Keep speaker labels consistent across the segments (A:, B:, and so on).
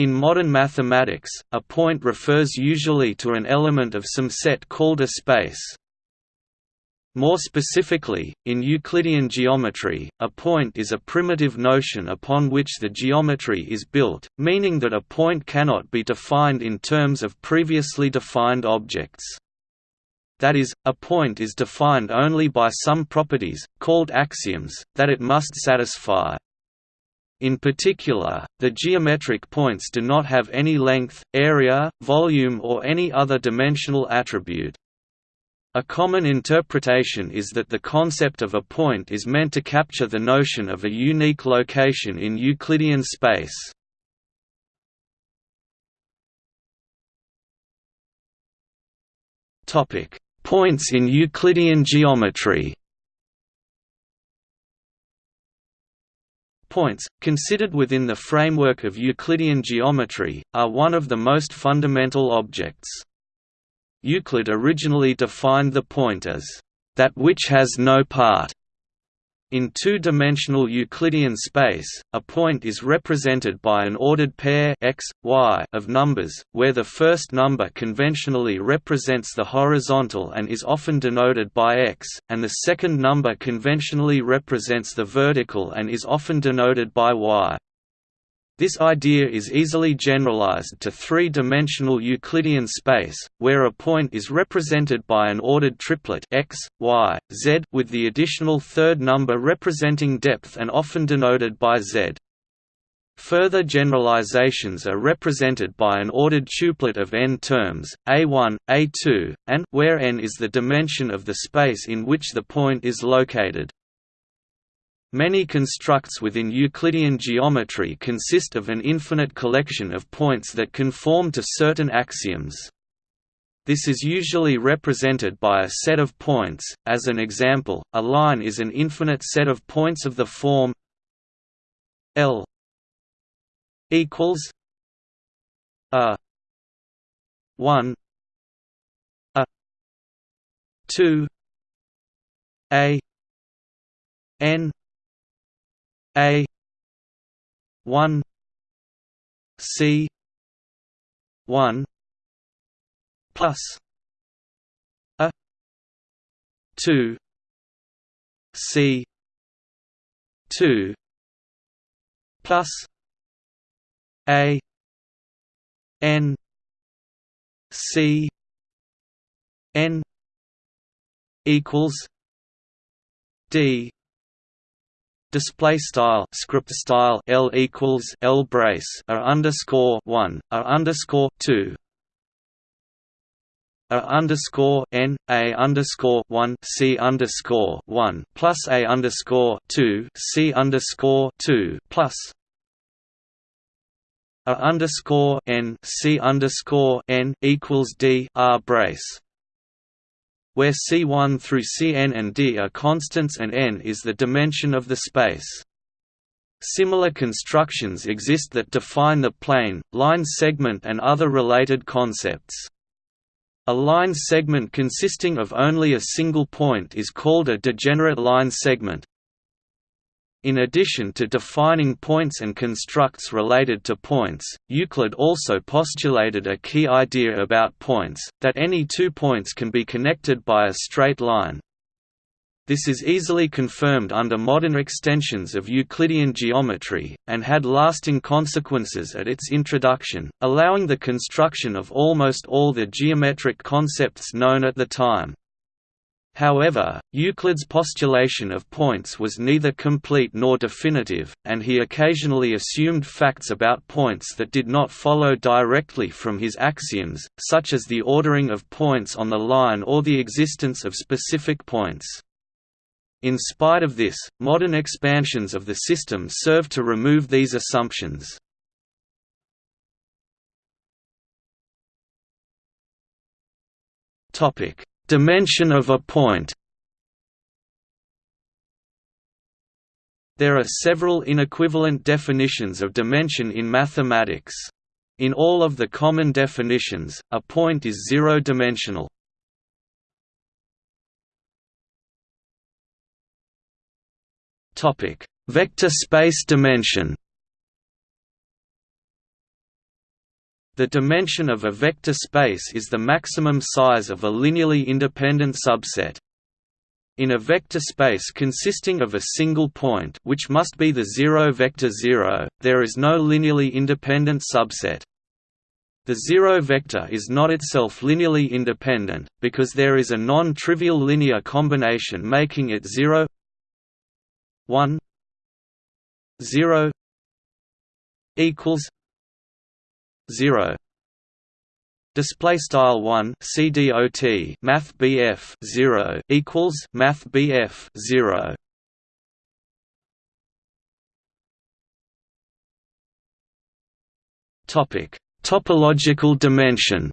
A: In modern mathematics, a point refers usually to an element of some set called a space. More specifically, in Euclidean geometry, a point is a primitive notion upon which the geometry is built, meaning that a point cannot be defined in terms of previously defined objects. That is, a point is defined only by some properties, called axioms, that it must satisfy. In particular, the geometric points do not have any length, area, volume or any other dimensional attribute. A common interpretation is that the concept of a point is meant to capture the notion of a unique location in Euclidean space. Points in Euclidean geometry Points, considered within the framework of Euclidean geometry, are one of the most fundamental objects. Euclid originally defined the point as, "...that which has no part." In two-dimensional Euclidean space, a point is represented by an ordered pair x, y of numbers, where the first number conventionally represents the horizontal and is often denoted by x, and the second number conventionally represents the vertical and is often denoted by y. This idea is easily generalized to three-dimensional Euclidean space, where a point is represented by an ordered triplet x, y, z with the additional third number representing depth and often denoted by z. Further generalizations are represented by an ordered tuplet of n terms, a1, a2, and where n is the dimension of the space in which the point is located. Many constructs within Euclidean geometry consist of an infinite collection of points that conform to certain axioms. This is usually represented by a set of points, as an example, a line is an infinite set of points of the form L equals a 1 a 2 a n a one C one plus a two C two plus A N C N equals D display style script style L equals L brace a underscore one a underscore two. A underscore n a underscore one c underscore one plus a underscore two c underscore two plus. A underscore n c underscore n equals d r brace where C1 through Cn and d are constants and n is the dimension of the space. Similar constructions exist that define the plane, line segment and other related concepts. A line segment consisting of only a single point is called a degenerate line segment, in addition to defining points and constructs related to points, Euclid also postulated a key idea about points, that any two points can be connected by a straight line. This is easily confirmed under modern extensions of Euclidean geometry, and had lasting consequences at its introduction, allowing the construction of almost all the geometric concepts known at the time. However, Euclid's postulation of points was neither complete nor definitive, and he occasionally assumed facts about points that did not follow directly from his axioms, such as the ordering of points on the line or the existence of specific points. In spite of this, modern expansions of the system serve to remove these assumptions. Topic: Dimension of a point There are several inequivalent definitions of dimension in mathematics. In all of the common definitions, a point is zero-dimensional. Vector space dimension The dimension of a vector space is the maximum size of a linearly independent subset. In a vector space consisting of a single point which must be the zero vector 0, there is no linearly independent subset. The zero vector is not itself linearly independent, because there is a non-trivial linear combination making it 0 1 0 equals 0 Display style one CDOT Math BF zero equals Math BF zero. Topic. Topological dimension.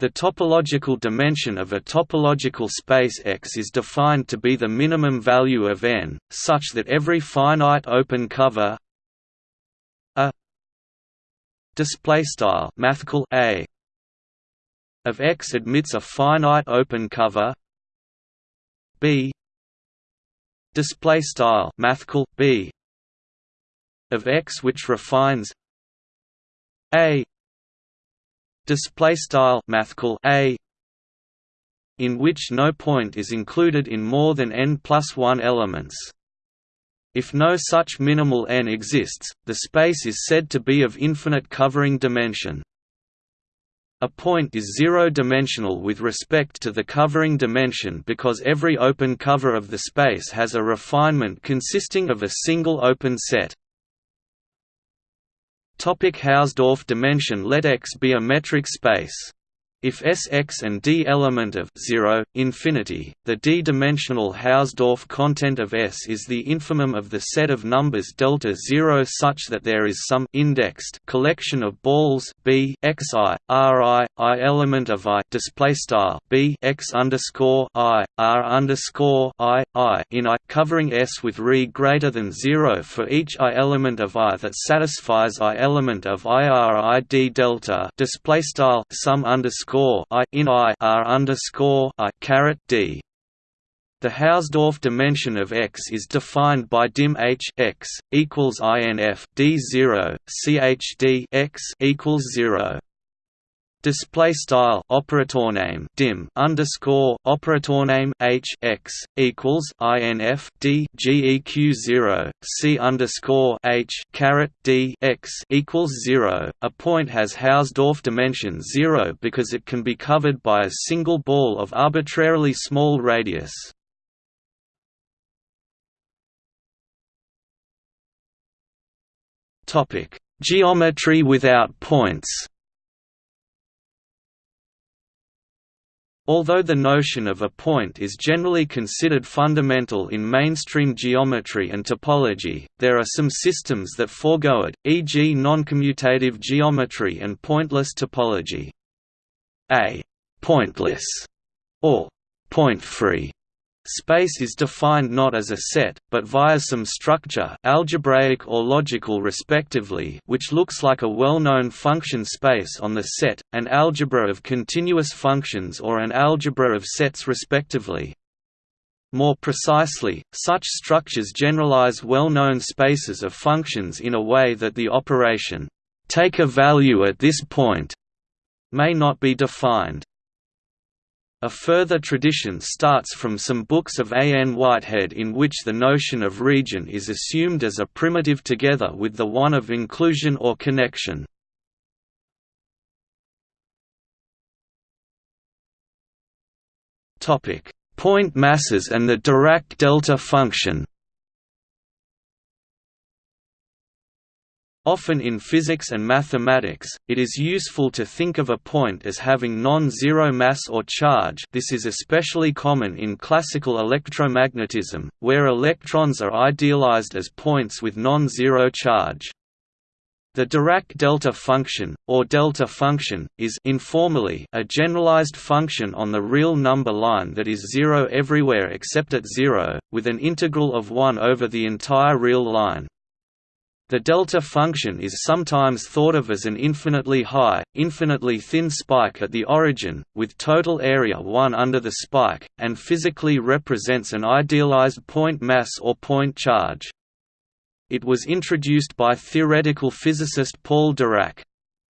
A: The topological dimension of a topological space X is defined to be the minimum value of n, such that every finite open cover display style mathcal a of X admits a finite open cover. B display style mathcal b of X which refines a display style mathcal a in which no point is included in more than n plus 1 elements if no such minimal n exists the space is said to be of infinite covering dimension. A point is zero-dimensional with respect to the covering dimension because every open cover of the space has a refinement consisting of a single open set. Topic Hausdorff dimension Let X be a metric space if Sx and D element of 0, infinity, the d-dimensional Hausdorff content of S is the infimum of the set of numbers delta 0 such that there is some indexed collection of balls B xi, Ri, I element of I display style B x underscore I, R underscore I, I in I covering S with re greater than 0 for each I element of I that satisfies I element of I R I D delta display style sum underscore underscore I in I R underscore I caret D. The Hausdorff dimension of X is defined by dim H x equals INF D zero CHD x equals zero display style operator name dim underscore operator name h x equals inf d geq zero c underscore h caret d x equals zero. A point has Hausdorff dimension zero because it can be covered by a single ball of arbitrarily small radius. Topic: Geometry without points. Although the notion of a point is generally considered fundamental in mainstream geometry and topology, there are some systems that forego it, e.g. noncommutative geometry and pointless topology. A «pointless» or «point-free» Space is defined not as a set, but via some structure algebraic or logical respectively which looks like a well-known function space on the set, an algebra of continuous functions or an algebra of sets respectively. More precisely, such structures generalize well-known spaces of functions in a way that the operation, "'take a value at this point' may not be defined. A further tradition starts from some books of A. N. Whitehead in which the notion of region is assumed as a primitive together with the one of inclusion or connection. Point masses and the Dirac delta function Often in physics and mathematics, it is useful to think of a point as having non-zero mass or charge this is especially common in classical electromagnetism, where electrons are idealized as points with non-zero charge. The Dirac delta function, or delta function, is informally a generalized function on the real number line that is zero everywhere except at zero, with an integral of 1 over the entire real line. The delta function is sometimes thought of as an infinitely high, infinitely thin spike at the origin, with total area 1 under the spike, and physically represents an idealized point mass or point charge. It was introduced by theoretical physicist Paul Dirac.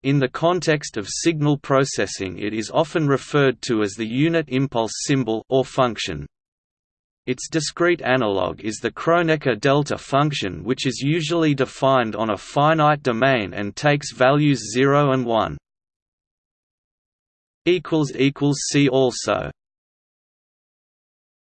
A: In the context of signal processing it is often referred to as the unit impulse symbol or function. Its discrete analog is the Kronecker delta function which is usually defined on a finite domain and takes values 0 and 1. See also